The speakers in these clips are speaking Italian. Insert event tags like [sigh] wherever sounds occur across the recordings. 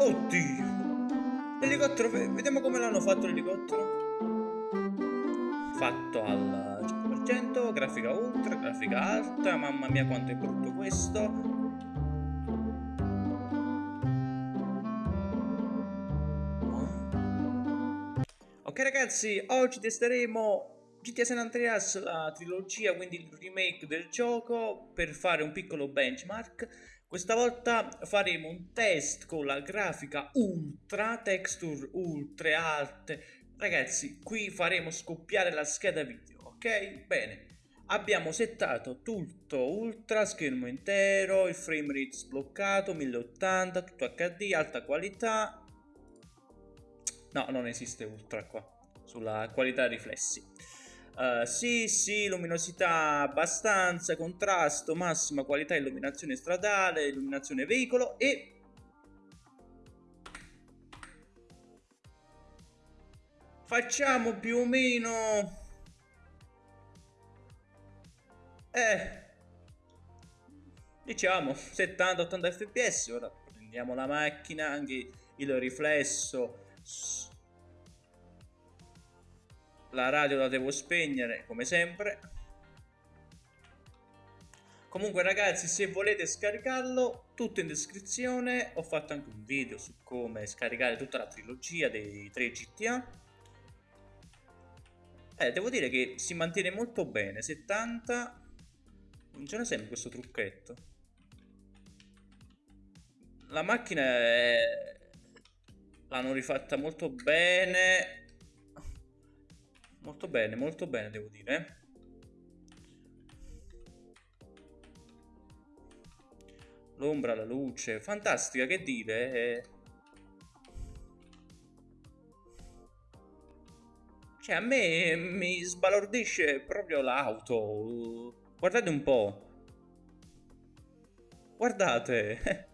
Oddio! L'elicottero, vediamo come l'hanno fatto l'elicottero. Fatto al 100%, grafica ultra, grafica alta, mamma mia quanto è brutto questo. Ok ragazzi, oggi testeremo GTA San Andreas, la trilogia, quindi il remake del gioco, per fare un piccolo benchmark. Questa volta faremo un test con la grafica ultra, texture ultra alte. Ragazzi, qui faremo scoppiare la scheda video, ok? Bene. Abbiamo settato tutto ultra, schermo intero, il frame rate sbloccato, 1080, tutto HD, alta qualità, No, non esiste ultra qua, sulla qualità riflessi. Uh, sì, sì, luminosità abbastanza, contrasto, massima qualità illuminazione stradale, illuminazione veicolo e... Facciamo più o meno... Eh... Diciamo 70-80 fps, ora prendiamo la macchina, anche il riflesso la radio la devo spegnere come sempre. Comunque ragazzi se volete scaricarlo tutto in descrizione. Ho fatto anche un video su come scaricare tutta la trilogia dei 3 GTA eh devo dire che si mantiene molto bene 70 funziona sempre questo trucchetto. La macchina è L'hanno rifatta molto bene. Molto bene, molto bene devo dire. L'ombra, la luce, fantastica, che dire. Cioè, a me mi sbalordisce proprio l'auto. Guardate un po'. Guardate. [laughs]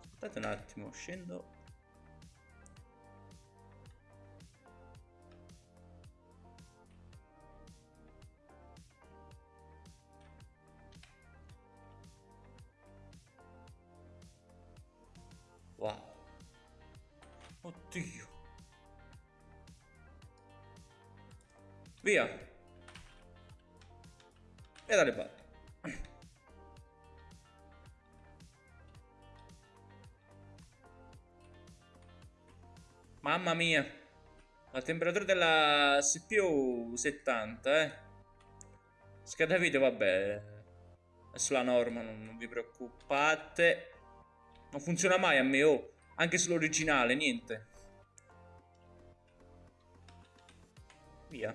Aspettate un attimo, scendo Oddio. Via. E dalle palle. Mamma mia. La temperatura della CPU 70, eh. Scheda video, vabbè. È sulla norma, non vi preoccupate. Non funziona mai a me, oh. Anche sull'originale, niente. Via.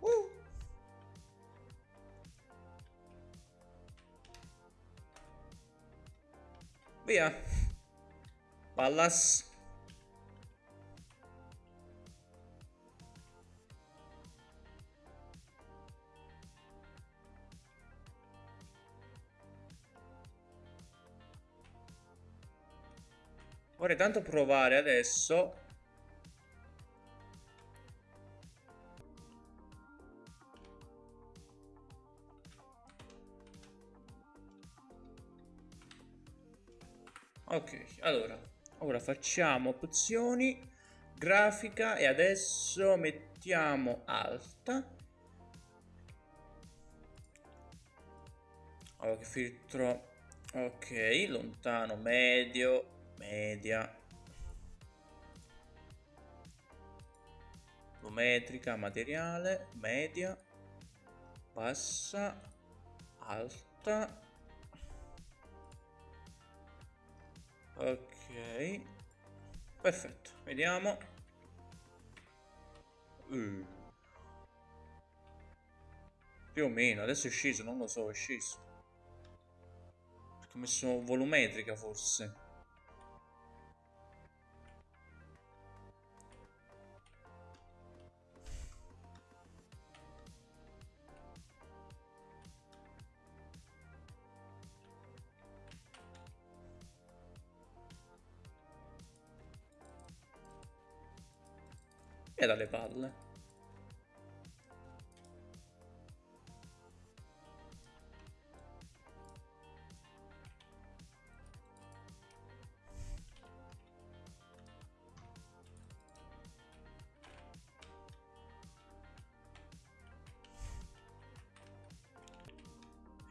Uh. Via. Pallas. Vorrei tanto provare adesso Ok, allora, ora facciamo opzioni, grafica e adesso mettiamo alta. Allora, che filtro? Ok, lontano, medio, media volumetrica materiale media bassa alta ok. Perfetto. Vediamo. Uh. più o meno. Adesso è sceso non lo so è sceso perché ho messo volumetrica forse dalle palle.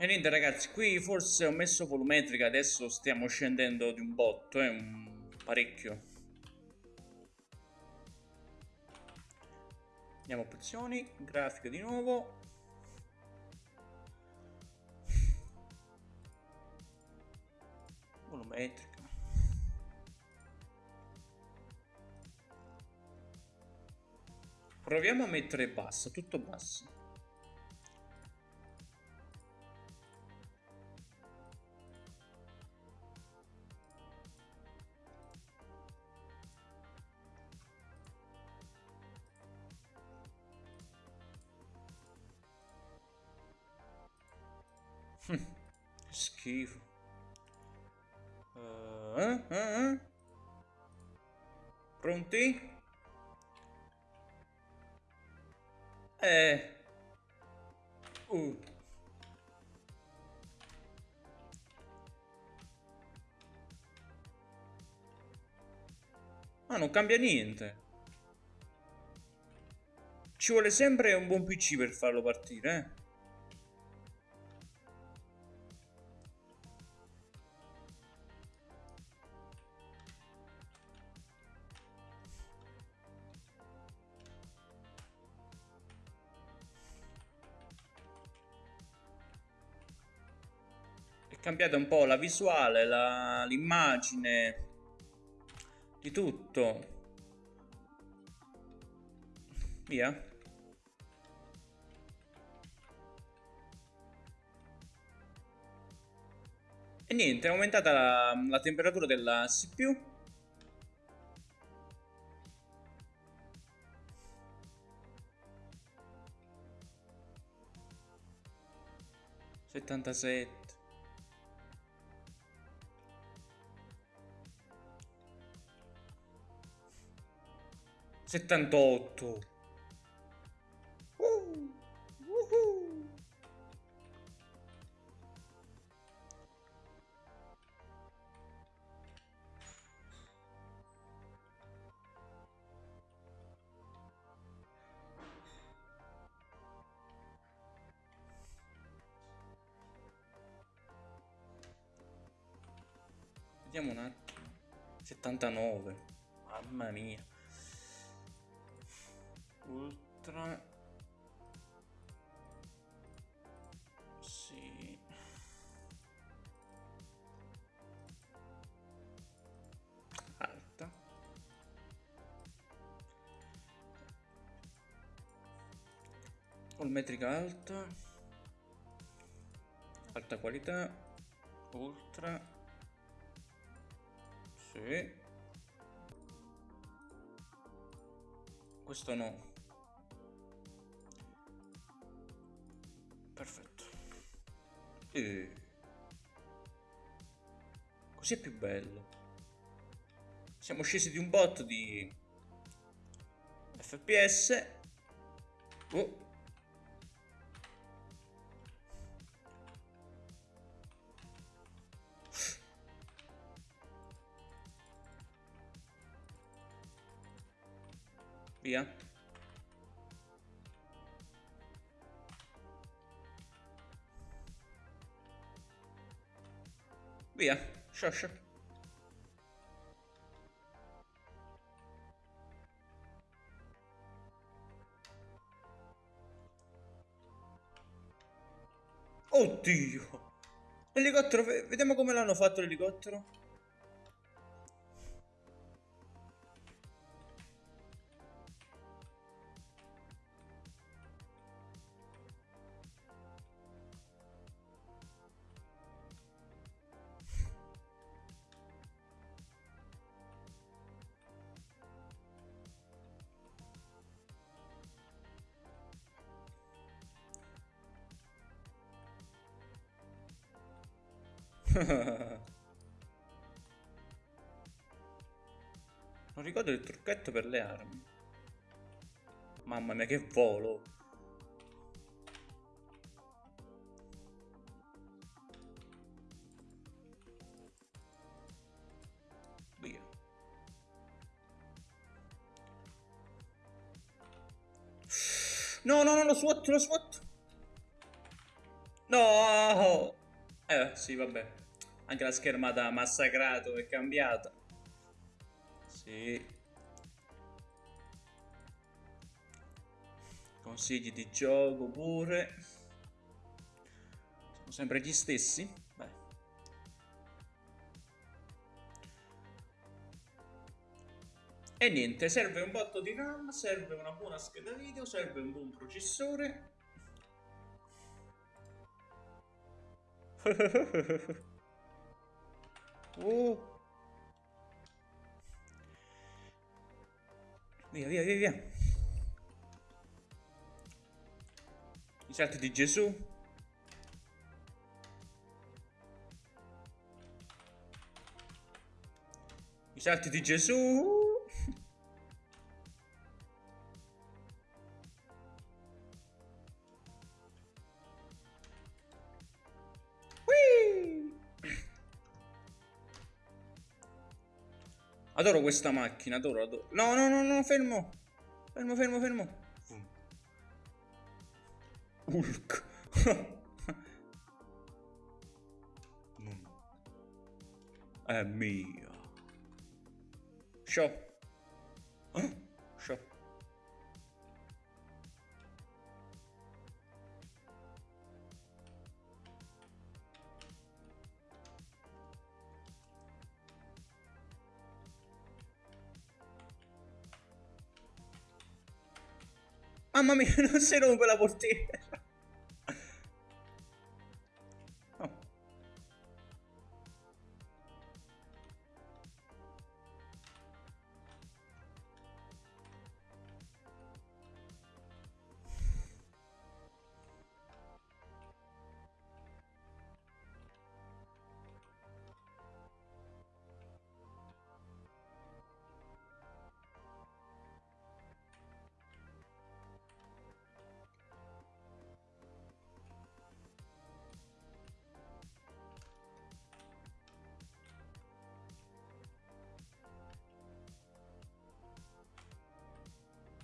E niente ragazzi, qui forse ho messo volumetrica, adesso stiamo scendendo di un botto, eh, un parecchio. Andiamo a opzioni, grafica di nuovo. Volumetrica. Proviamo a mettere basso, tutto basso. Schifo. Uh, eh, uh. Pronti? Eh. Uh. Ma non cambia niente. Ci vuole sempre un buon PC per farlo partire, eh. Cambiata un po' la visuale, l'immagine, di tutto. Via. E niente, è aumentata la, la temperatura della CPU. Settantasette. 78. Uh, uh, Vediamo un attimo. 79. Mamma mia ultra sì. Alta. Metrica alta. Alta qualità. Ultra. Sì. Questo no E... Così è più bello. Siamo scesi di un bot di FPS. Oh. Via. Via, scioscia. Oddio! L'elicottero, vediamo come l'hanno fatto l'elicottero. [laughs] non ricordo il trucchetto per le armi. Mamma mia, che volo. Via. No, no, no, lo SWAT, lo SWAT. No! Eh, sì, vabbè. Anche la schermata massacrato è cambiata. Sì. Consigli di gioco pure. Sono sempre gli stessi. Beh. E niente, serve un botto di RAM, serve una buona scheda video, serve un buon processore. [laughs] oh. Via, via, via, via. I salti di Gesù. I salti di Gesù. Adoro questa macchina, adoro, adoro. No, no, no, no, fermo. Fermo, fermo, fermo. Hulk. [laughs] È mia. Show. Mamma mia, [laughs] non si rompe la portiera.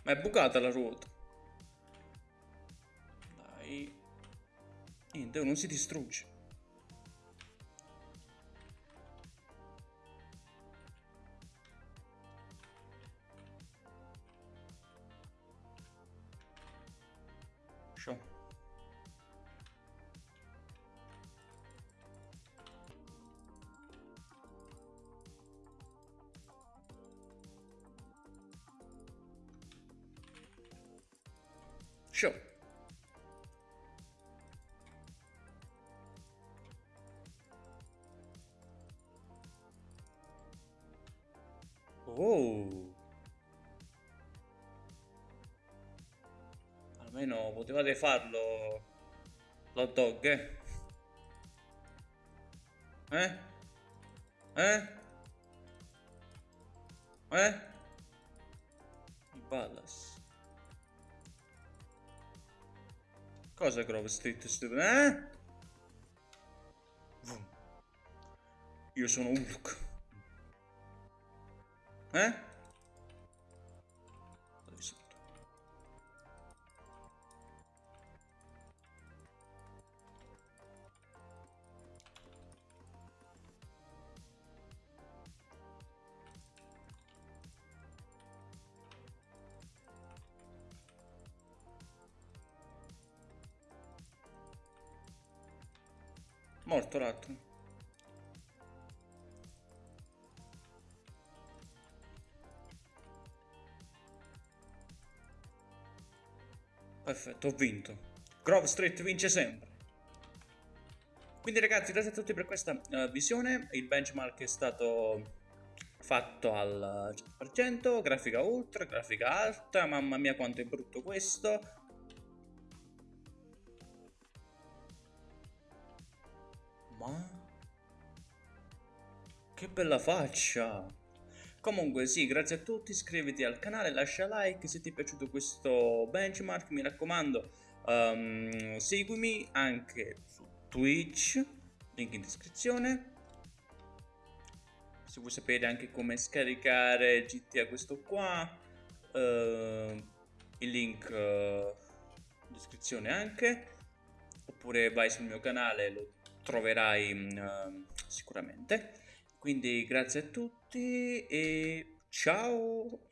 Ma è bucata la ruota. Dai. Niente, non si distrugge. Show. Oh. Almeno potevate farlo l'hot dog, eh? Eh? Eh? Eh? Ballas. Cosa Grove Street? Eh? Io sono Hulk. Eh? Morto l'altro. Perfetto, ho vinto. Grove Street vince sempre. Quindi ragazzi, grazie a tutti per questa uh, visione. Il benchmark è stato fatto al 100%, grafica ultra, grafica alta. Mamma mia quanto è brutto questo. Ma... Che bella faccia! Comunque sì, grazie a tutti, iscriviti al canale, lascia like se ti è piaciuto questo benchmark, mi raccomando, um, seguimi anche su Twitch, link in descrizione. Se vuoi sapere anche come scaricare GTA questo qua, uh, il link uh, in descrizione anche, oppure vai sul mio canale, lo troverai uh, sicuramente. Quindi grazie a tutti e ciao!